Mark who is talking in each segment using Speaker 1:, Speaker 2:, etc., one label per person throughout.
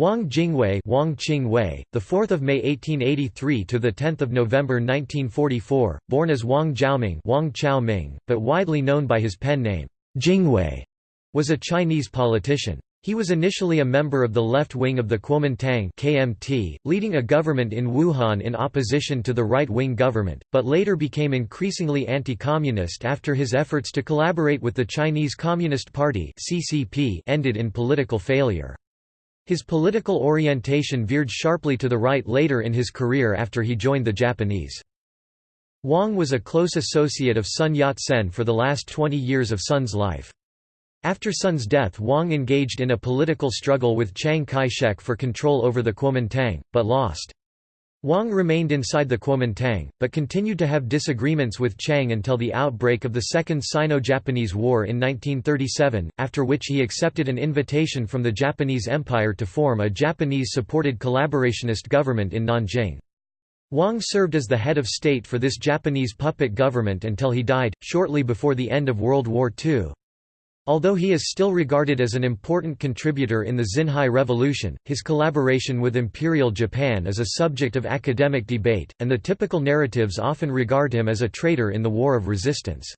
Speaker 1: Wang Jingwei, Wang Qingwei, the 4th of May 1883 to the 10th of November 1944, born as Wang Zhaoming, Wang but widely known by his pen name Jingwei, was a Chinese politician. He was initially a member of the left wing of the Kuomintang (KMT), leading a government in Wuhan in opposition to the right-wing government, but later became increasingly anti-communist after his efforts to collaborate with the Chinese Communist Party (CCP) ended in political failure. His political orientation veered sharply to the right later in his career after he joined the Japanese. Wang was a close associate of Sun Yat-sen for the last 20 years of Sun's life. After Sun's death Wang engaged in a political struggle with Chiang Kai-shek for control over the Kuomintang, but lost. Wang remained inside the Kuomintang, but continued to have disagreements with Chiang until the outbreak of the Second Sino-Japanese War in 1937, after which he accepted an invitation from the Japanese Empire to form a Japanese-supported collaborationist government in Nanjing. Wang served as the head of state for this Japanese puppet government until he died, shortly before the end of World War II. Although he is still regarded as an important contributor in the Xinhai Revolution, his collaboration with Imperial Japan is a subject of academic debate, and the typical narratives often regard him as a traitor in the War of Resistance.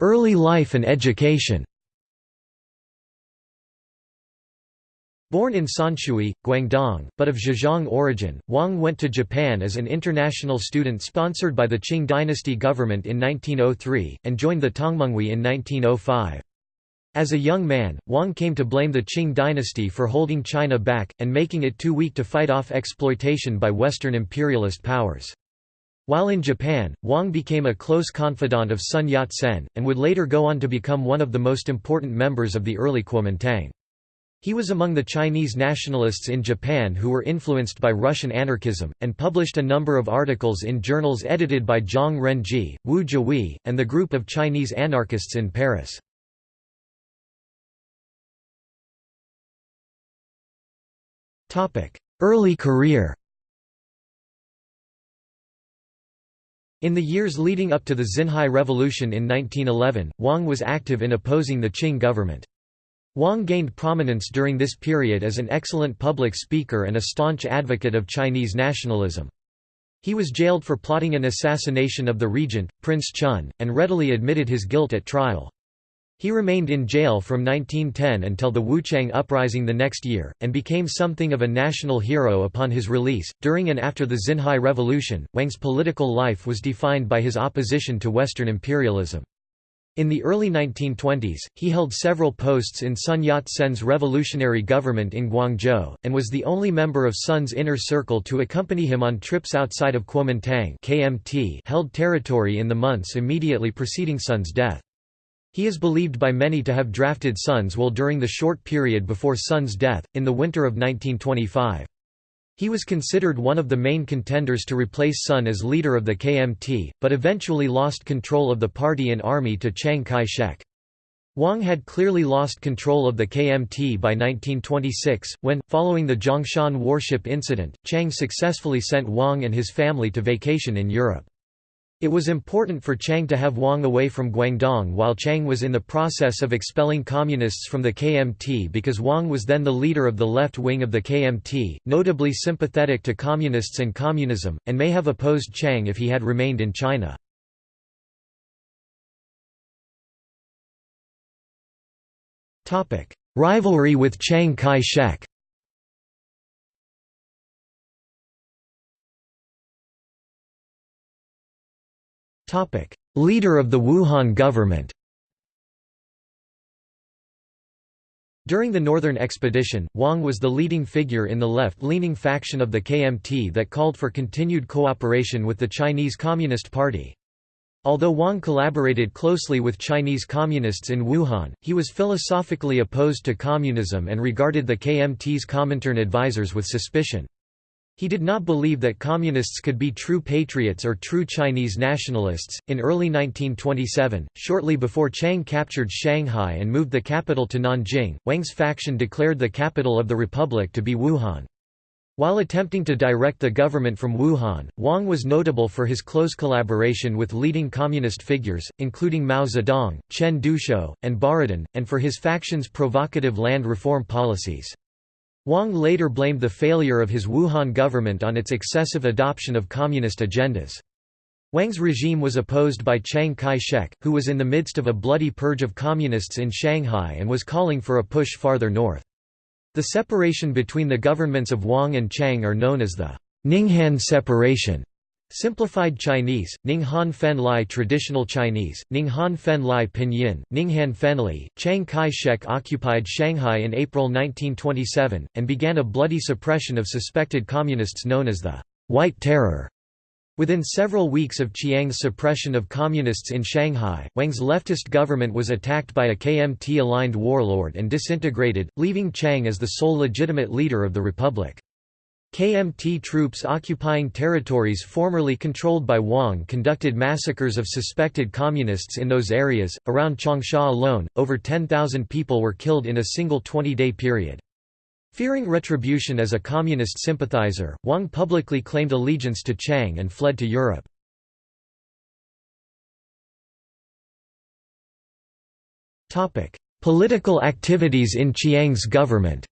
Speaker 1: Early life and education Born in Sanshui, Guangdong, but of Zhejiang origin, Wang went to Japan as an international student sponsored by the Qing dynasty government in 1903, and joined the Tongmenghui in 1905. As a young man, Wang came to blame the Qing dynasty for holding China back, and making it too weak to fight off exploitation by Western imperialist powers. While in Japan, Wang became a close confidant of Sun Yat-sen, and would later go on to become one of the most important members of the early Kuomintang. He was among the Chinese nationalists in Japan who were influenced by Russian anarchism, and published a number of articles in journals edited by Zhang Renjie, Wu Zhihui, and the group of Chinese anarchists in Paris. Early career In the years leading up to the Xinhai Revolution in 1911, Wang was active in opposing the Qing government. Wang gained prominence during this period as an excellent public speaker and a staunch advocate of Chinese nationalism. He was jailed for plotting an assassination of the regent, Prince Chun, and readily admitted his guilt at trial. He remained in jail from 1910 until the Wuchang Uprising the next year, and became something of a national hero upon his release. During and after the Xinhai Revolution, Wang's political life was defined by his opposition to Western imperialism. In the early 1920s, he held several posts in Sun Yat-sen's revolutionary government in Guangzhou, and was the only member of Sun's inner circle to accompany him on trips outside of Kuomintang KMT held territory in the months immediately preceding Sun's death. He is believed by many to have drafted Sun's will during the short period before Sun's death, in the winter of 1925. He was considered one of the main contenders to replace Sun as leader of the KMT, but eventually lost control of the party and army to Chiang Kai-shek. Wang had clearly lost control of the KMT by 1926, when, following the Zhongshan warship incident, Chiang successfully sent Wang and his family to vacation in Europe. It was important for Chiang to have Wang away from Guangdong while Chiang was in the process of expelling communists from the KMT because Wang was then the leader of the left wing of the KMT, notably sympathetic to communists and communism, and may have opposed Chiang if he had remained in China. Rivalry with Chiang Kai-shek Leader of the Wuhan government During the Northern Expedition, Wang was the leading figure in the left-leaning faction of the KMT that called for continued cooperation with the Chinese Communist Party. Although Wang collaborated closely with Chinese communists in Wuhan, he was philosophically opposed to communism and regarded the KMT's Comintern advisors with suspicion. He did not believe that communists could be true patriots or true Chinese nationalists. In early 1927, shortly before Chiang captured Shanghai and moved the capital to Nanjing, Wang's faction declared the capital of the republic to be Wuhan. While attempting to direct the government from Wuhan, Wang was notable for his close collaboration with leading communist figures, including Mao Zedong, Chen Duxiu, and Borodin, and for his faction's provocative land reform policies. Wang later blamed the failure of his Wuhan government on its excessive adoption of communist agendas. Wang's regime was opposed by Chiang Kai-shek, who was in the midst of a bloody purge of communists in Shanghai and was calling for a push farther north. The separation between the governments of Wang and Chiang are known as the Ninghan separation. Simplified Chinese, Ninghan Fen Lai Traditional Chinese, Ninghan Fen Lai Pinyin, Ninghan Fenli. Chiang Kai-shek occupied Shanghai in April 1927, and began a bloody suppression of suspected communists known as the White Terror. Within several weeks of Chiang's suppression of communists in Shanghai, Wang's leftist government was attacked by a KMT-aligned warlord and disintegrated, leaving Chiang as the sole legitimate leader of the republic. KMT troops occupying territories formerly controlled by Wang conducted massacres of suspected communists in those areas. Around Changsha alone, over 10,000 people were killed in a single 20 day period. Fearing retribution as a communist sympathizer, Wang publicly claimed allegiance to Chiang and fled to Europe. Political activities in Chiang's government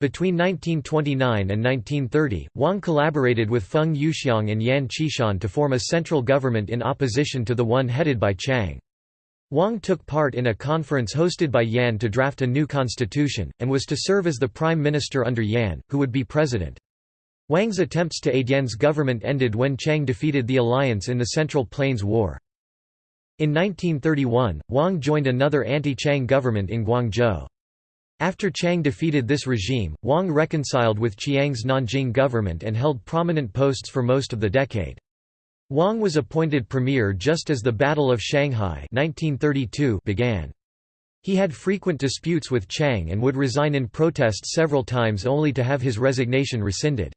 Speaker 1: Between 1929 and 1930, Wang collaborated with Feng Yuxiang and Yan Xishan to form a central government in opposition to the one headed by Chiang. Wang took part in a conference hosted by Yan to draft a new constitution, and was to serve as the prime minister under Yan, who would be president. Wang's attempts to aid Yan's government ended when Chiang defeated the alliance in the Central Plains War. In 1931, Wang joined another anti-Chiang government in Guangzhou. After Chiang defeated this regime, Wang reconciled with Chiang's Nanjing government and held prominent posts for most of the decade. Wang was appointed premier just as the Battle of Shanghai 1932 began. He had frequent disputes with Chiang and would resign in protest several times only to have his resignation rescinded.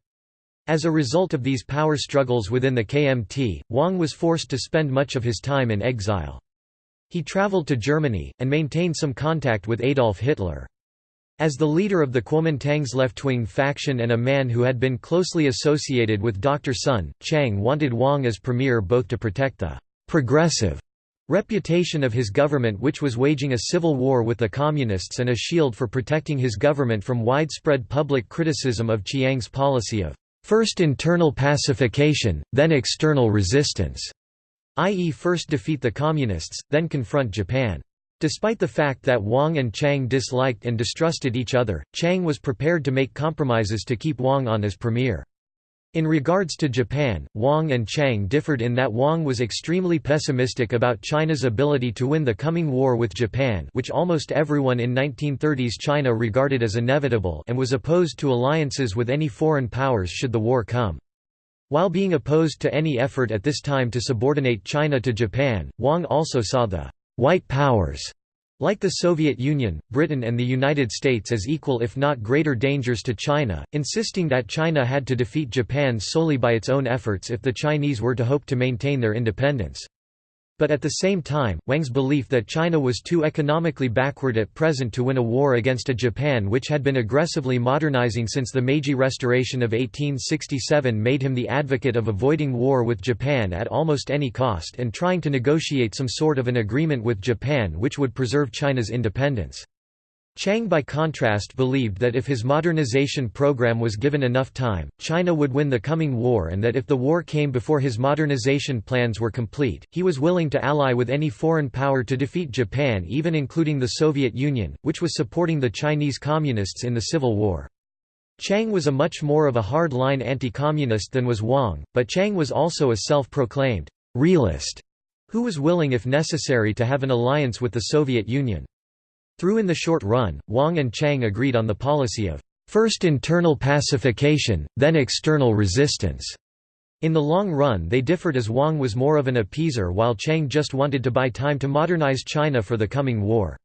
Speaker 1: As a result of these power struggles within the KMT, Wang was forced to spend much of his time in exile. He traveled to Germany, and maintained some contact with Adolf Hitler. As the leader of the Kuomintang's left-wing faction and a man who had been closely associated with Dr. Sun, Chiang wanted Wang as premier both to protect the «progressive» reputation of his government which was waging a civil war with the Communists and a shield for protecting his government from widespread public criticism of Chiang's policy of first internal pacification, then external resistance, i.e. first defeat the Communists, then confront Japan. Despite the fact that Wang and Chiang disliked and distrusted each other, Chiang was prepared to make compromises to keep Wang on as premier. In regards to Japan, Wang and Chiang differed in that Wang was extremely pessimistic about China's ability to win the coming war with Japan which almost everyone in 1930s China regarded as inevitable and was opposed to alliances with any foreign powers should the war come. While being opposed to any effort at this time to subordinate China to Japan, Wang also saw the white powers, like the Soviet Union, Britain and the United States as equal if not greater dangers to China, insisting that China had to defeat Japan solely by its own efforts if the Chinese were to hope to maintain their independence. But at the same time, Wang's belief that China was too economically backward at present to win a war against a Japan which had been aggressively modernizing since the Meiji Restoration of 1867 made him the advocate of avoiding war with Japan at almost any cost and trying to negotiate some sort of an agreement with Japan which would preserve China's independence. Chiang by contrast believed that if his modernization program was given enough time, China would win the coming war and that if the war came before his modernization plans were complete, he was willing to ally with any foreign power to defeat Japan even including the Soviet Union, which was supporting the Chinese Communists in the Civil War. Chiang was a much more of a hard-line anti-communist than was Wang, but Chiang was also a self-proclaimed «realist» who was willing if necessary to have an alliance with the Soviet Union. Through in the short run, Wang and Chiang agreed on the policy of first internal pacification, then external resistance. In the long run they differed as Wang was more of an appeaser while Chiang just wanted to buy time to modernize China for the coming war.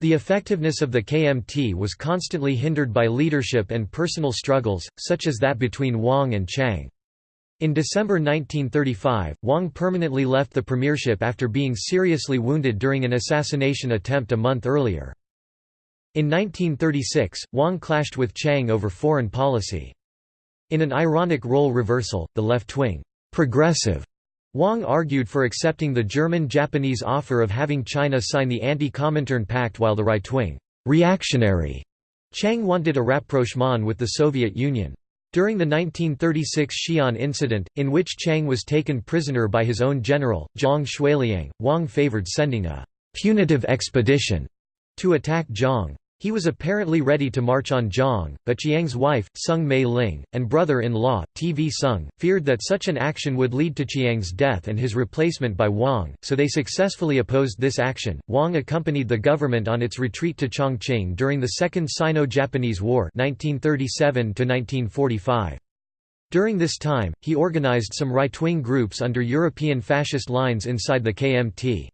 Speaker 1: The effectiveness of the KMT was constantly hindered by leadership and personal struggles, such as that between Wang and Chiang. In December 1935, Wang permanently left the premiership after being seriously wounded during an assassination attempt a month earlier. In 1936, Wang clashed with Chiang over foreign policy. In an ironic role reversal, the left-wing, progressive Wang argued for accepting the German-Japanese offer of having China sign the Anti-Comintern Pact while the right-wing, reactionary Chiang wanted a rapprochement with the Soviet Union. During the 1936 Xi'an incident, in which Chiang was taken prisoner by his own general, Zhang Xueliang, Wang favored sending a «punitive expedition» to attack Zhang. He was apparently ready to march on Zhang, but Chiang's wife, Soong Mei Ling, and brother-in-law, TV Soong, feared that such an action would lead to Chiang's death and his replacement by Wang, so they successfully opposed this action. Wang accompanied the government on its retreat to Chongqing during the Second Sino-Japanese War 1937 -1945. During this time, he organized some right-wing groups under European fascist lines inside the KMT.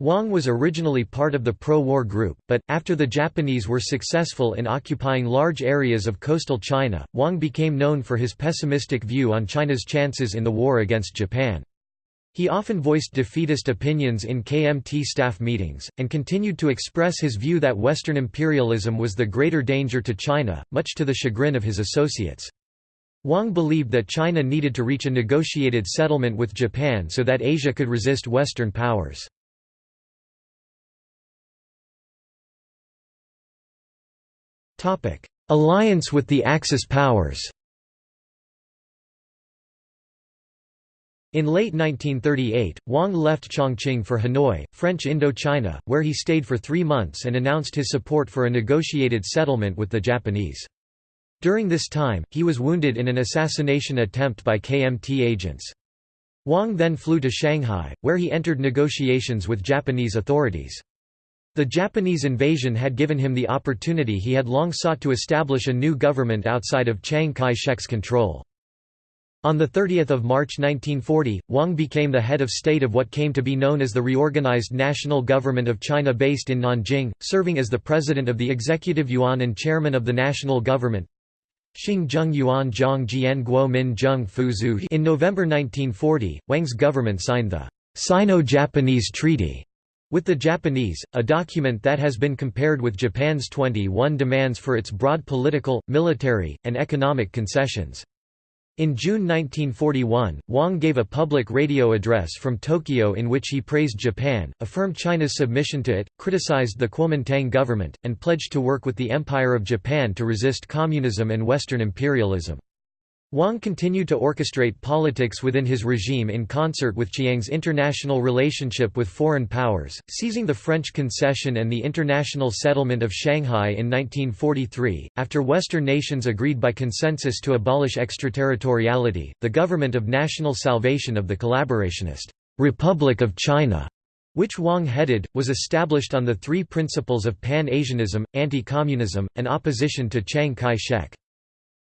Speaker 1: Wang was originally part of the pro-war group, but, after the Japanese were successful in occupying large areas of coastal China, Wang became known for his pessimistic view on China's chances in the war against Japan. He often voiced defeatist opinions in KMT staff meetings, and continued to express his view that Western imperialism was the greater danger to China, much to the chagrin of his associates. Wang believed that China needed to reach a negotiated settlement with Japan so that Asia could resist Western powers. Alliance with the Axis powers In late 1938, Wang left Chongqing for Hanoi, French Indochina, where he stayed for three months and announced his support for a negotiated settlement with the Japanese. During this time, he was wounded in an assassination attempt by KMT agents. Wang then flew to Shanghai, where he entered negotiations with Japanese authorities. The Japanese invasion had given him the opportunity he had long sought to establish a new government outside of Chiang Kai-shek's control. On 30 March 1940, Wang became the head of state of what came to be known as the Reorganized National Government of China based in Nanjing, serving as the president of the Executive Yuan and chairman of the national government. Yuan In November 1940, Wang's government signed the Sino-Japanese Treaty with the Japanese, a document that has been compared with Japan's 21 demands for its broad political, military, and economic concessions. In June 1941, Wang gave a public radio address from Tokyo in which he praised Japan, affirmed China's submission to it, criticized the Kuomintang government, and pledged to work with the Empire of Japan to resist communism and Western imperialism. Wang continued to orchestrate politics within his regime in concert with Chiang's international relationship with foreign powers, seizing the French concession and the international settlement of Shanghai in 1943. After Western nations agreed by consensus to abolish extraterritoriality, the government of national salvation of the collaborationist Republic of China which Wang headed, was established on the three principles of Pan-Asianism, anti-communism, and opposition to Chiang Kai-shek.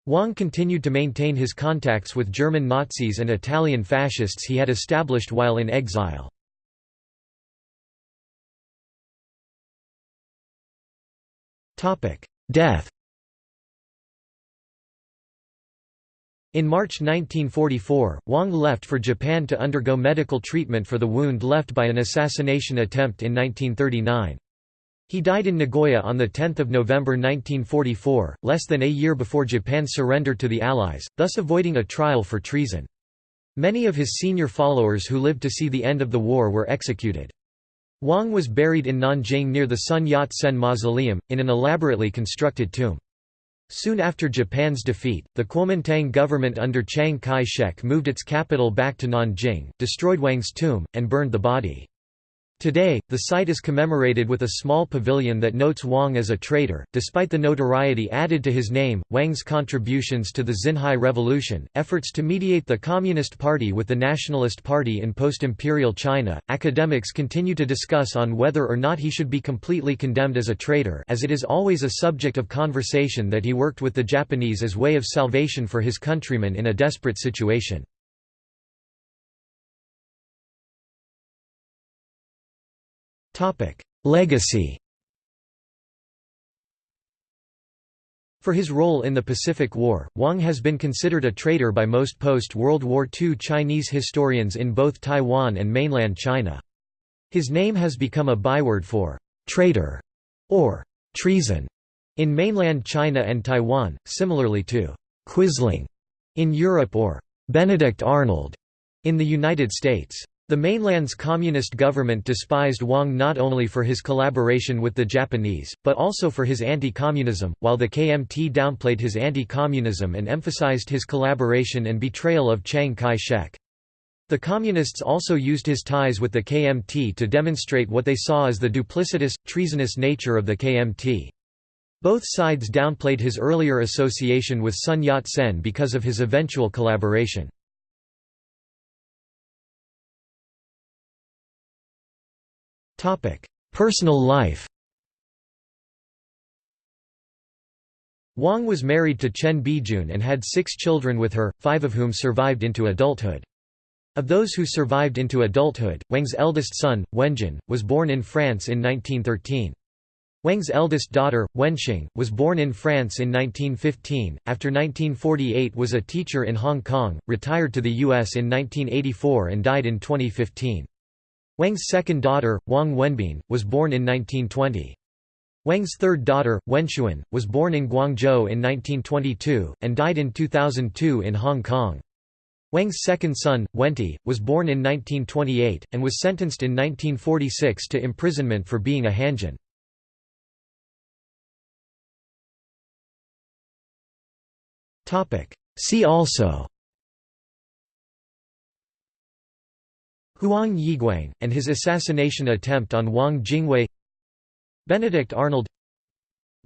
Speaker 1: Wang continued to maintain his contacts with German Nazis and Italian fascists he had established while in exile. Death In March 1944, Wang left for Japan to undergo medical treatment for the wound left by an assassination attempt in 1939. He died in Nagoya on 10 November 1944, less than a year before Japan's surrender to the Allies, thus avoiding a trial for treason. Many of his senior followers who lived to see the end of the war were executed. Wang was buried in Nanjing near the Sun Yat-sen Mausoleum, in an elaborately constructed tomb. Soon after Japan's defeat, the Kuomintang government under Chiang Kai-shek moved its capital back to Nanjing, destroyed Wang's tomb, and burned the body. Today, the site is commemorated with a small pavilion that notes Wang as a traitor. Despite the notoriety added to his name, Wang's contributions to the Xinhai Revolution, efforts to mediate the Communist Party with the Nationalist Party in post-imperial China, academics continue to discuss on whether or not he should be completely condemned as a traitor as it is always a subject of conversation that he worked with the Japanese as way of salvation for his countrymen in a desperate situation. Legacy For his role in the Pacific War, Wang has been considered a traitor by most post-World War II Chinese historians in both Taiwan and mainland China. His name has become a byword for «traitor» or treason in mainland China and Taiwan, similarly to Quisling in Europe or Benedict Arnold in the United States. The mainland's communist government despised Wang not only for his collaboration with the Japanese, but also for his anti-communism, while the KMT downplayed his anti-communism and emphasized his collaboration and betrayal of Chiang Kai-shek. The Communists also used his ties with the KMT to demonstrate what they saw as the duplicitous, treasonous nature of the KMT. Both sides downplayed his earlier association with Sun Yat-sen because of his eventual collaboration. Personal life Wang was married to Chen Bijun and had six children with her, five of whom survived into adulthood. Of those who survived into adulthood, Wang's eldest son, Wenjin, was born in France in 1913. Wang's eldest daughter, Wenxing, was born in France in 1915, after 1948 was a teacher in Hong Kong, retired to the U.S. in 1984 and died in 2015. Wang's second daughter, Wang Wenbin, was born in 1920. Wang's third daughter, Wenxuan, was born in Guangzhou in 1922, and died in 2002 in Hong Kong. Wang's second son, Wenti, was born in 1928, and was sentenced in 1946 to imprisonment for being a Hanjian. See also Huang Yiguang, and his assassination attempt on Wang Jingwei Benedict Arnold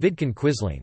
Speaker 1: Vidkun Quisling